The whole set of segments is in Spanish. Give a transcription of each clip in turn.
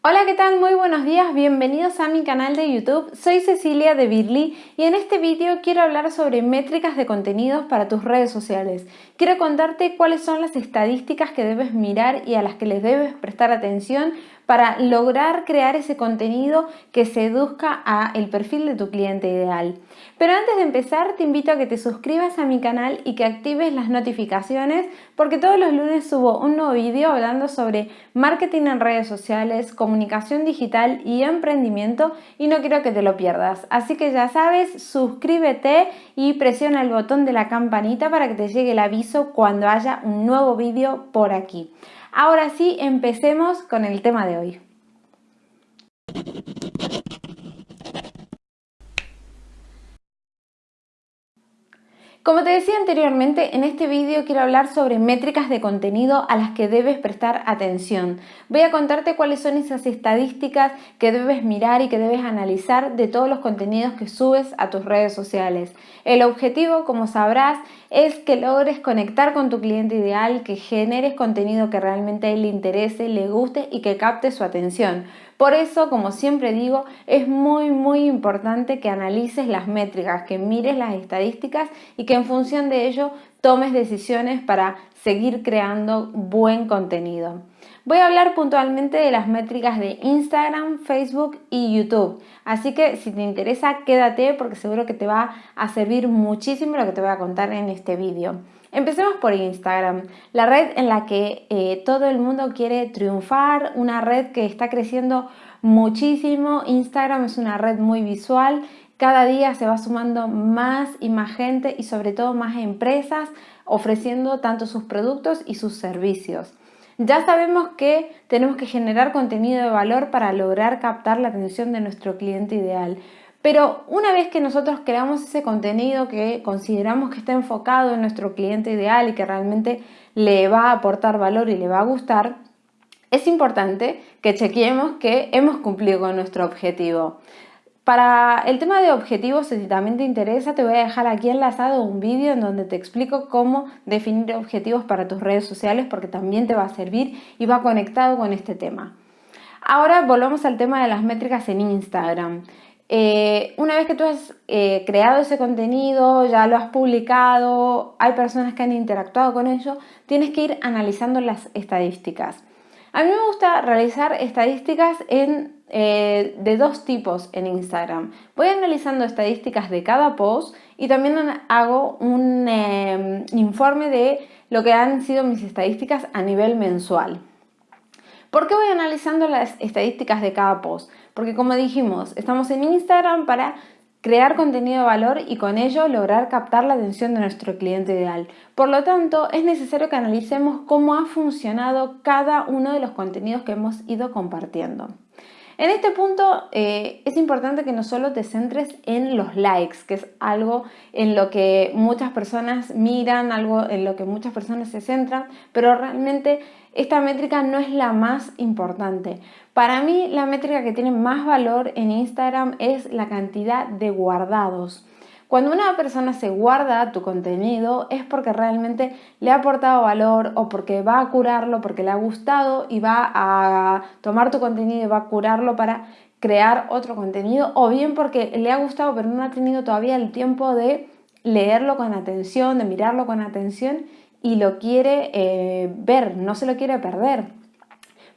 Hola, ¿qué tal? Muy buenos días, bienvenidos a mi canal de YouTube. Soy Cecilia de Birly y en este vídeo quiero hablar sobre métricas de contenidos para tus redes sociales. Quiero contarte cuáles son las estadísticas que debes mirar y a las que les debes prestar atención para lograr crear ese contenido que seduzca a el perfil de tu cliente ideal. Pero antes de empezar te invito a que te suscribas a mi canal y que actives las notificaciones porque todos los lunes subo un nuevo vídeo hablando sobre marketing en redes sociales, comunicación digital y emprendimiento y no quiero que te lo pierdas. Así que ya sabes, suscríbete y presiona el botón de la campanita para que te llegue el aviso cuando haya un nuevo vídeo por aquí. Ahora sí, empecemos con el tema de hoy. Como te decía anteriormente, en este vídeo quiero hablar sobre métricas de contenido a las que debes prestar atención. Voy a contarte cuáles son esas estadísticas que debes mirar y que debes analizar de todos los contenidos que subes a tus redes sociales. El objetivo, como sabrás, es que logres conectar con tu cliente ideal, que generes contenido que realmente a él le interese, le guste y que capte su atención. Por eso, como siempre digo, es muy muy importante que analices las métricas, que mires las estadísticas y que en función de ello tomes decisiones para seguir creando buen contenido. Voy a hablar puntualmente de las métricas de Instagram, Facebook y YouTube. Así que si te interesa, quédate porque seguro que te va a servir muchísimo lo que te voy a contar en este vídeo. Empecemos por Instagram, la red en la que eh, todo el mundo quiere triunfar, una red que está creciendo muchísimo. Instagram es una red muy visual, cada día se va sumando más y más gente y sobre todo más empresas ofreciendo tanto sus productos y sus servicios. Ya sabemos que tenemos que generar contenido de valor para lograr captar la atención de nuestro cliente ideal. Pero una vez que nosotros creamos ese contenido que consideramos que está enfocado en nuestro cliente ideal y que realmente le va a aportar valor y le va a gustar, es importante que chequeemos que hemos cumplido con nuestro objetivo. Para el tema de objetivos, si también te interesa, te voy a dejar aquí enlazado un vídeo en donde te explico cómo definir objetivos para tus redes sociales porque también te va a servir y va conectado con este tema. Ahora volvamos al tema de las métricas en Instagram. Eh, una vez que tú has eh, creado ese contenido, ya lo has publicado, hay personas que han interactuado con ello, tienes que ir analizando las estadísticas. A mí me gusta realizar estadísticas eh, de dos tipos en Instagram. Voy analizando estadísticas de cada post y también hago un em, informe de lo que han sido mis estadísticas a nivel mensual. ¿Por qué voy analizando las estadísticas de cada post? Porque como dijimos, estamos en Instagram para crear contenido de valor y con ello lograr captar la atención de nuestro cliente ideal. Por lo tanto, es necesario que analicemos cómo ha funcionado cada uno de los contenidos que hemos ido compartiendo. En este punto eh, es importante que no solo te centres en los likes, que es algo en lo que muchas personas miran, algo en lo que muchas personas se centran, pero realmente esta métrica no es la más importante. Para mí la métrica que tiene más valor en Instagram es la cantidad de guardados. Cuando una persona se guarda tu contenido es porque realmente le ha aportado valor o porque va a curarlo, porque le ha gustado y va a tomar tu contenido y va a curarlo para crear otro contenido o bien porque le ha gustado pero no ha tenido todavía el tiempo de leerlo con atención, de mirarlo con atención y lo quiere eh, ver, no se lo quiere perder.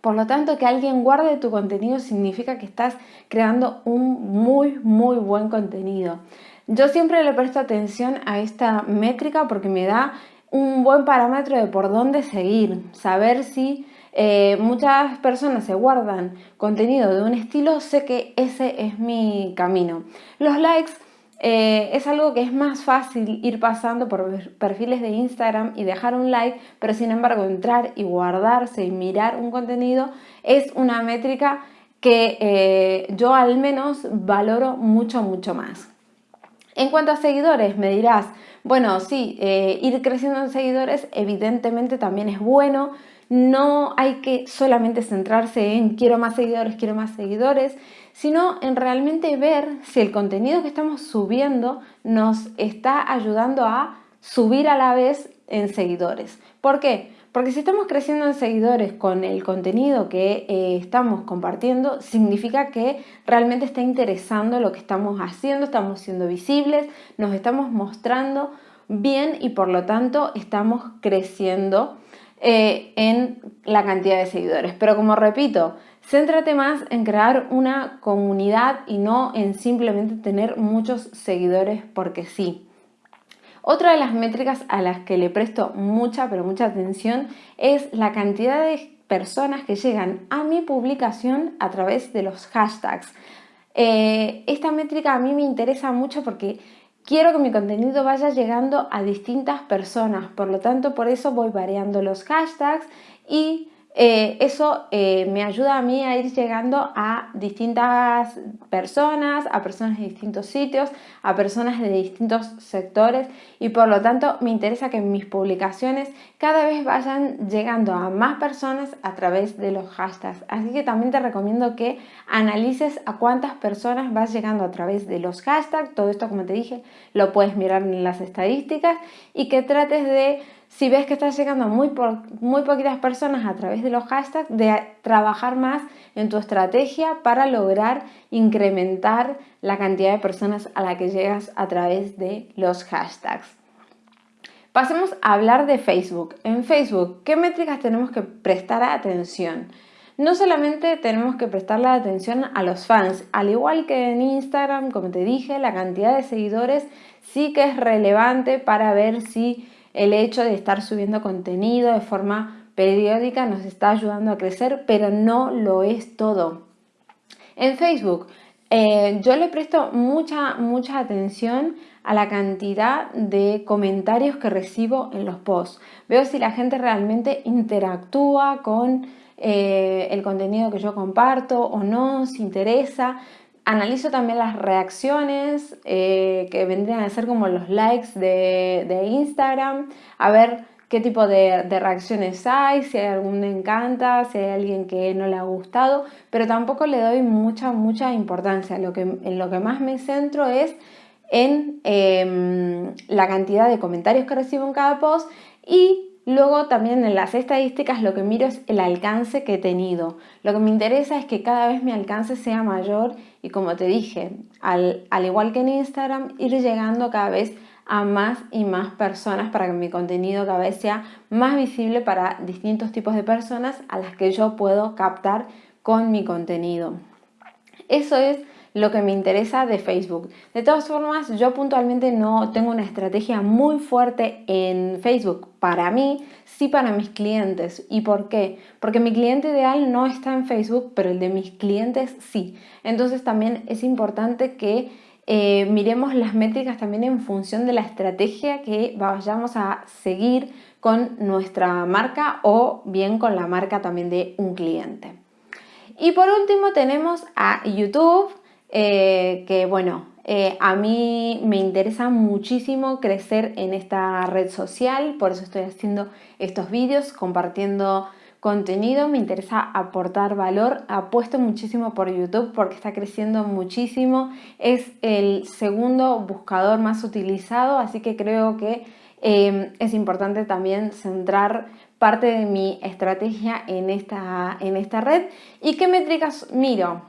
Por lo tanto, que alguien guarde tu contenido significa que estás creando un muy, muy buen contenido. Yo siempre le presto atención a esta métrica porque me da un buen parámetro de por dónde seguir, saber si eh, muchas personas se guardan contenido de un estilo, sé que ese es mi camino. Los likes eh, es algo que es más fácil ir pasando por perfiles de Instagram y dejar un like, pero sin embargo entrar y guardarse y mirar un contenido es una métrica que eh, yo al menos valoro mucho, mucho más. En cuanto a seguidores, me dirás, bueno, sí, eh, ir creciendo en seguidores evidentemente también es bueno, no hay que solamente centrarse en quiero más seguidores, quiero más seguidores, sino en realmente ver si el contenido que estamos subiendo nos está ayudando a subir a la vez en seguidores. ¿Por qué? Porque si estamos creciendo en seguidores con el contenido que eh, estamos compartiendo, significa que realmente está interesando lo que estamos haciendo, estamos siendo visibles, nos estamos mostrando bien y por lo tanto estamos creciendo eh, en la cantidad de seguidores. Pero como repito, céntrate más en crear una comunidad y no en simplemente tener muchos seguidores porque sí. Otra de las métricas a las que le presto mucha, pero mucha atención es la cantidad de personas que llegan a mi publicación a través de los hashtags. Eh, esta métrica a mí me interesa mucho porque quiero que mi contenido vaya llegando a distintas personas, por lo tanto por eso voy variando los hashtags y eh, eso eh, me ayuda a mí a ir llegando a distintas personas, a personas de distintos sitios, a personas de distintos sectores y por lo tanto me interesa que mis publicaciones cada vez vayan llegando a más personas a través de los hashtags. Así que también te recomiendo que analices a cuántas personas vas llegando a través de los hashtags. Todo esto, como te dije, lo puedes mirar en las estadísticas y que trates de si ves que estás llegando a muy, muy poquitas personas a través de los hashtags, de trabajar más en tu estrategia para lograr incrementar la cantidad de personas a la que llegas a través de los hashtags. Pasemos a hablar de Facebook. En Facebook, ¿qué métricas tenemos que prestar atención? No solamente tenemos que prestarle atención a los fans, al igual que en Instagram, como te dije, la cantidad de seguidores sí que es relevante para ver si el hecho de estar subiendo contenido de forma periódica nos está ayudando a crecer, pero no lo es todo. En Facebook, eh, yo le presto mucha, mucha atención a la cantidad de comentarios que recibo en los posts. Veo si la gente realmente interactúa con eh, el contenido que yo comparto o no, si interesa. Analizo también las reacciones eh, que vendrían a ser como los likes de, Instagram, a ver qué tipo de, reacciones hay, si hay algún me encanta, si hay alguien que no le ha gustado, pero tampoco le doy mucha, mucha importancia. Lo que, en lo que más me centro es en em, la cantidad de comentarios que recibo en cada post y Luego también en las estadísticas lo que miro es el alcance que he tenido. Lo que me interesa es que cada vez mi alcance sea mayor y como te dije, al, igual que en Instagram, ir llegando cada vez a más y más personas para que mi contenido cada vez sea más visible para distintos tipos de personas a las que yo puedo captar con mi contenido. Eso es lo que me interesa de Facebook. De todas formas, yo puntualmente no tengo una estrategia muy fuerte en Facebook para mí, sí para mis clientes. ¿Y por qué? Porque mi cliente ideal no está en Facebook, pero el de mis clientes sí. Entonces también es importante que eh, miremos las métricas también en función de la estrategia que vayamos a seguir con nuestra marca o bien con la marca también de un cliente. Y por último tenemos a YouTube, eh, que bueno, eh, a mí me interesa muchísimo crecer en esta red social, por eso estoy haciendo estos vídeos, compartiendo contenido, me interesa aportar valor, apuesto muchísimo por YouTube porque está creciendo muchísimo, es el segundo buscador más utilizado, así que creo que eh, es importante también centrar parte de mi estrategia en esta, en esta red. ¿Y qué métricas miro?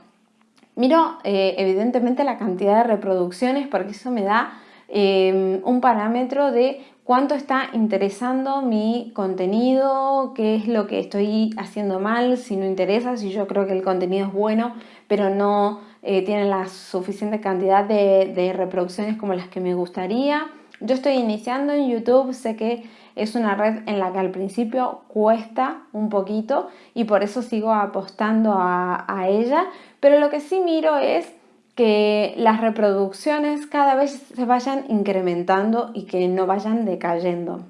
Miro eh, evidentemente la cantidad de reproducciones porque eso me da em, un parámetro de cuánto está interesando mi contenido, qué es lo que estoy haciendo mal, si no interesa, si yo creo que el contenido es bueno, pero no eh, tiene la suficiente cantidad de, de reproducciones como las que me gustaría. Yo estoy iniciando en YouTube, sé que es una red en la que al principio cuesta un poquito y por eso sigo apostando a, ella, pero lo que sí miro es que las reproducciones cada vez se vayan incrementando y que no vayan decayendo.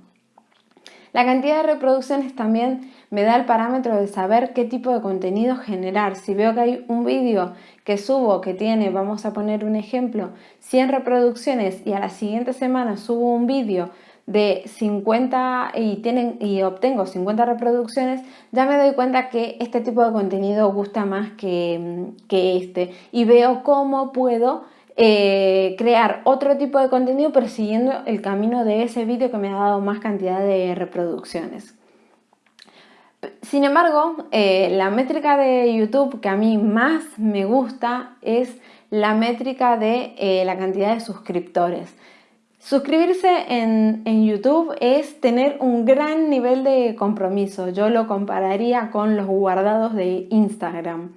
La cantidad de reproducciones también me da el parámetro de saber qué tipo de contenido generar. Si veo que hay un vídeo que subo que tiene, vamos a poner un ejemplo, 100 reproducciones y a la siguiente semana subo un vídeo de 50 y, tienen, y obtengo 50 reproducciones, ya me doy cuenta que este tipo de contenido gusta más que, que este y veo cómo puedo eh, crear otro tipo de contenido persiguiendo el camino de ese vídeo que me ha dado más cantidad de reproducciones. Sin embargo, eh, la métrica de YouTube que a mí más me gusta es la métrica de eh, la cantidad de suscriptores. Suscribirse en, YouTube es tener un gran nivel de compromiso. Yo lo compararía con los guardados de Instagram.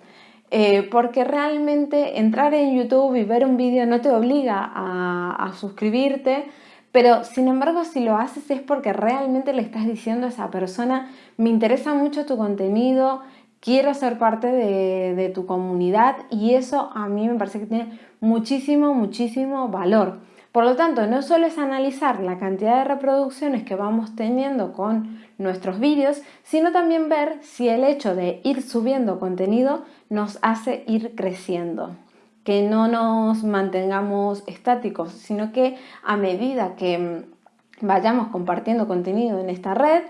Eh, porque realmente entrar en YouTube y ver un vídeo no te obliga a suscribirte, pero sin embargo, si lo haces es porque realmente le estás diciendo a esa persona, me interesa mucho tu contenido, quiero ser parte de, tu comunidad y eso a mí me parece que tiene muchísimo, muchísimo valor. Por lo tanto, no solo es analizar la cantidad de reproducciones que vamos teniendo con nuestros vídeos, sino también ver si el hecho de ir subiendo contenido nos hace ir creciendo que no nos mantengamos estáticos, sino que a medida que mm, vayamos compartiendo contenido en esta red,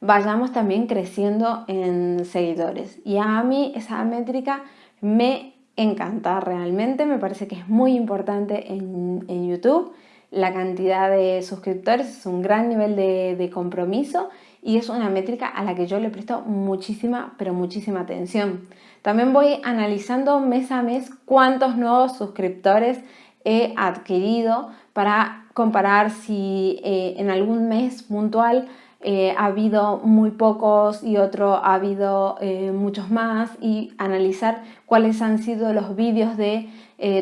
vayamos también creciendo en seguidores. Y a mí esa métrica me encanta realmente, me parece que es muy importante en, YouTube. La cantidad de suscriptores es un gran nivel de, de compromiso y es una métrica a la que yo le presto muchísima, pero muchísima atención. También voy analizando mes a mes cuántos nuevos suscriptores he adquirido para comparar si eh, en algún mes puntual eh, ha habido muy pocos y otro ha habido eh, muchos más y analizar cuáles han sido los vídeos de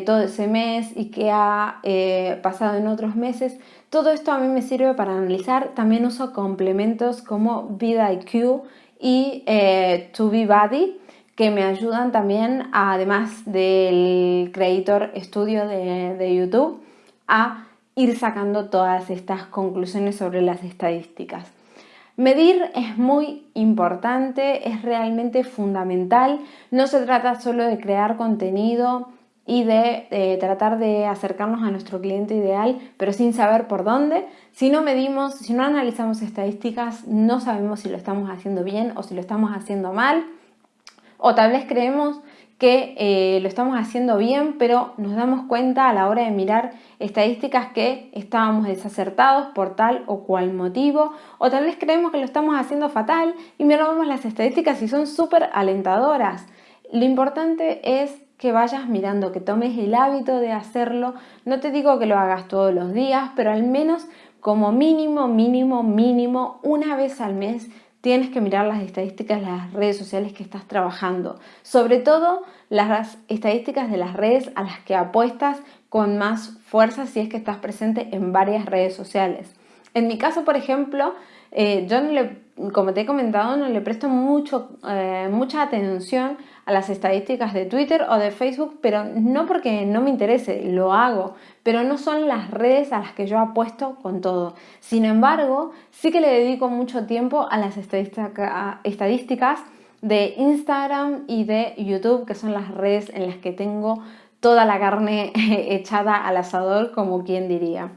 todo ese mes y qué ha pasado en otros meses. Todo esto a mí me sirve para analizar. También uso complementos como VidIQ y TubeBuddy que me ayudan también, además del Creator Studio de, YouTube, a ir sacando todas estas conclusiones sobre las estadísticas. Medir es muy importante, es realmente fundamental. No se trata solo de crear contenido y de, tratar de acercarnos a nuestro cliente ideal, pero sin saber por dónde. Si no medimos, si no analizamos estadísticas, no sabemos si lo estamos haciendo bien o si lo estamos haciendo mal. O tal vez creemos que eh, lo estamos haciendo bien, pero nos damos cuenta a la hora de mirar estadísticas que estábamos desacertados por tal o cual motivo, o tal vez creemos que lo estamos haciendo fatal y miramos las estadísticas y son súper alentadoras. Lo importante es que vayas mirando, que tomes el hábito de hacerlo. No te digo que lo hagas todos los días, pero al menos como mínimo, mínimo, mínimo, una vez al mes tienes que mirar las estadísticas de las redes sociales que estás trabajando, sobre todo las estadísticas de las redes a las que apuestas con más fuerza si es que estás presente en varias redes sociales. En mi caso, por ejemplo, eh, yo le, como te he comentado, no le presto mucho, eh, mucha atención a las estadísticas de Twitter o de Facebook, pero no porque no me interese, lo hago, pero no son las redes a las que yo apuesto con todo. Sin embargo, sí que le dedico mucho tiempo a las estadísticas de Instagram y de YouTube, que son las redes en las que tengo toda la carne echada al asador, como quien diría.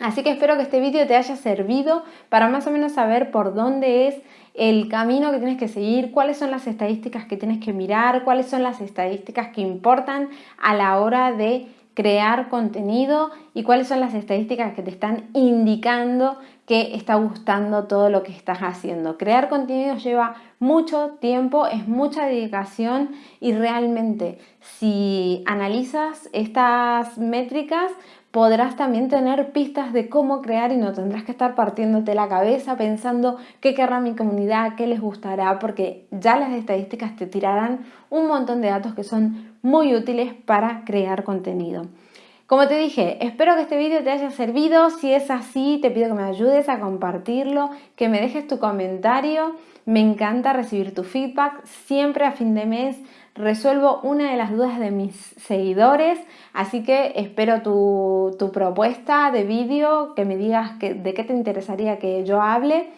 Así que espero que este vídeo te haya servido para más o menos saber por dónde es el camino que tienes que seguir, cuáles son las estadísticas que tienes que mirar, cuáles son las estadísticas que importan a la hora de crear contenido y cuáles son las estadísticas que te están indicando que está gustando todo lo que estás haciendo. Crear contenido lleva mucho tiempo, es mucha dedicación y realmente si analizas estas métricas podrás también tener pistas de cómo crear y no tendrás que estar partiéndote la cabeza pensando qué querrá mi comunidad, qué les gustará, porque ya las estadísticas te tirarán un montón de datos que son muy útiles para crear contenido. Como te dije, espero que este vídeo te haya servido. Si es así, te pido que me ayudes a compartirlo, que me dejes tu comentario. Me encanta recibir tu feedback. Siempre a fin de mes resuelvo una de las dudas de mis seguidores, así que espero tu, propuesta de vídeo, que me digas de qué te interesaría que yo hable.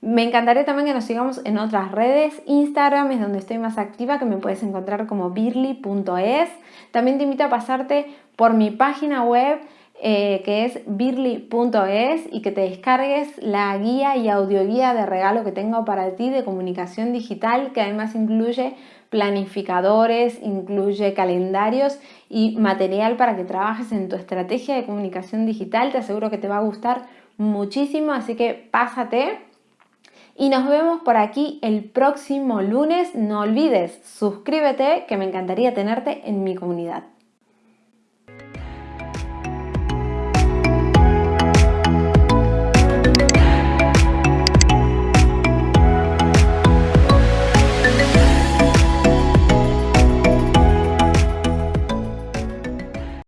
Me encantaría también que nos sigamos en otras redes. Instagram es donde estoy más activa, que me puedes encontrar como birly.es. También te invito a pasarte por mi página web eh, que es birly.es y que te descargues la guía y audioguía de regalo que tengo para ti de comunicación digital que además incluye planificadores, incluye calendarios y material para que trabajes en tu estrategia de comunicación digital. Te aseguro que te va a gustar muchísimo, así que pásate. y nos vemos por aquí el próximo lunes. No olvides, suscríbete que me encantaría tenerte en mi comunidad.